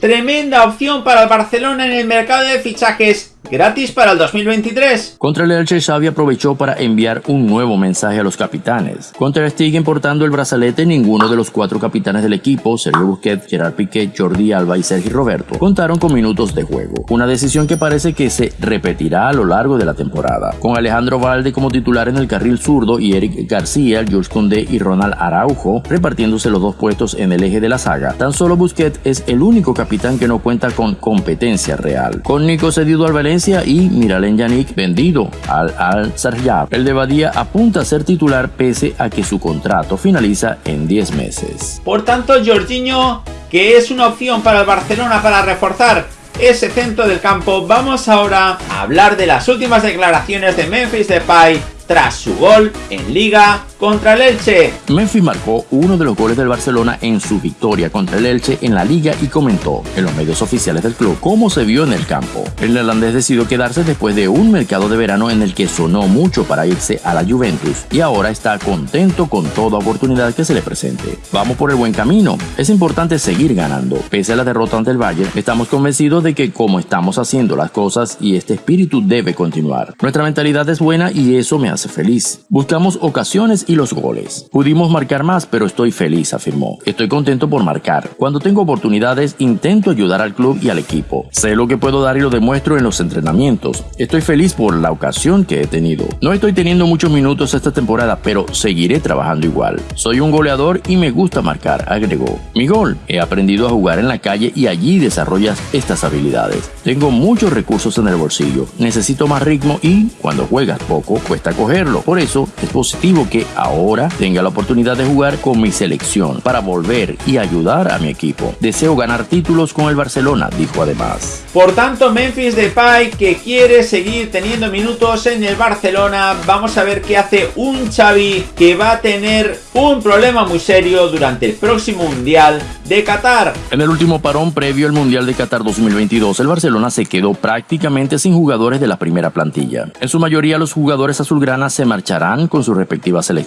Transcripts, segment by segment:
Tremenda opción para el Barcelona en el mercado de fichajes gratis para el 2023. Contra el Elche, Xavi aprovechó para enviar un nuevo mensaje a los capitanes. Contra Stiguen portando el brazalete, ninguno de los cuatro capitanes del equipo, Sergio Busquets, Gerard Piqué, Jordi Alba y Sergi Roberto, contaron con minutos de juego. Una decisión que parece que se repetirá a lo largo de la temporada. Con Alejandro Valde como titular en el carril zurdo y Eric García, George Condé y Ronald Araujo repartiéndose los dos puestos en el eje de la saga. Tan solo Busquets es el único capitán que no cuenta con competencia real. Con Nico cedido al y Miralem Yannick vendido al Al Sarjab. El de Badía apunta a ser titular pese a que su contrato finaliza en 10 meses. Por tanto, Jorginho, que es una opción para el Barcelona para reforzar ese centro del campo, vamos ahora a hablar de las últimas declaraciones de Memphis Depay tras su gol en Liga contra el Elche. Memphis marcó uno de los goles del Barcelona en su victoria contra el Elche en la liga y comentó en los medios oficiales del club cómo se vio en el campo. El neerlandés decidió quedarse después de un mercado de verano en el que sonó mucho para irse a la Juventus y ahora está contento con toda oportunidad que se le presente. Vamos por el buen camino. Es importante seguir ganando. Pese a la derrota ante el Bayern, estamos convencidos de que como estamos haciendo las cosas y este espíritu debe continuar. Nuestra mentalidad es buena y eso me hace feliz. Buscamos ocasiones y los goles. Pudimos marcar más, pero estoy feliz, afirmó. Estoy contento por marcar. Cuando tengo oportunidades, intento ayudar al club y al equipo. Sé lo que puedo dar y lo demuestro en los entrenamientos. Estoy feliz por la ocasión que he tenido. No estoy teniendo muchos minutos esta temporada, pero seguiré trabajando igual. Soy un goleador y me gusta marcar, agregó. Mi gol. He aprendido a jugar en la calle y allí desarrollas estas habilidades. Tengo muchos recursos en el bolsillo. Necesito más ritmo y, cuando juegas poco, cuesta cogerlo. Por eso, es positivo que ahora tenga la oportunidad de jugar con mi selección para volver y ayudar a mi equipo. Deseo ganar títulos con el Barcelona, dijo además. Por tanto, Memphis Depay que quiere seguir teniendo minutos en el Barcelona, vamos a ver qué hace un Xavi que va a tener un problema muy serio durante el próximo Mundial de Qatar. En el último parón previo al Mundial de Qatar 2022, el Barcelona se quedó prácticamente sin jugadores de la primera plantilla. En su mayoría los jugadores azulgranas se marcharán con sus respectivas selecciones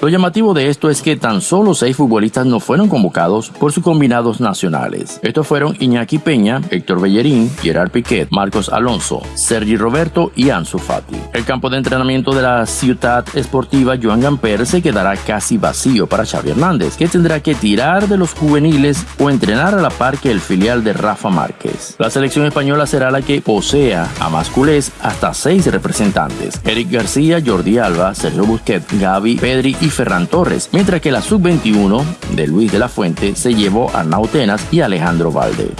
lo llamativo de esto es que tan solo seis futbolistas no fueron convocados por sus combinados nacionales. Estos fueron Iñaki Peña, Héctor Bellerín, Gerard Piquet, Marcos Alonso, Sergi Roberto y Ansu Fati. El campo de entrenamiento de la Ciudad Esportiva Joan Gamper se quedará casi vacío para Xavi Hernández, que tendrá que tirar de los juveniles o entrenar a la par que el filial de Rafa Márquez. La selección española será la que posea a masculés hasta seis representantes: Eric García, Jordi Alba, Sergio Busquets, Gaby Pedri y Ferran Torres, mientras que la sub-21 de Luis de la Fuente se llevó a Nautenas y Alejandro Valde.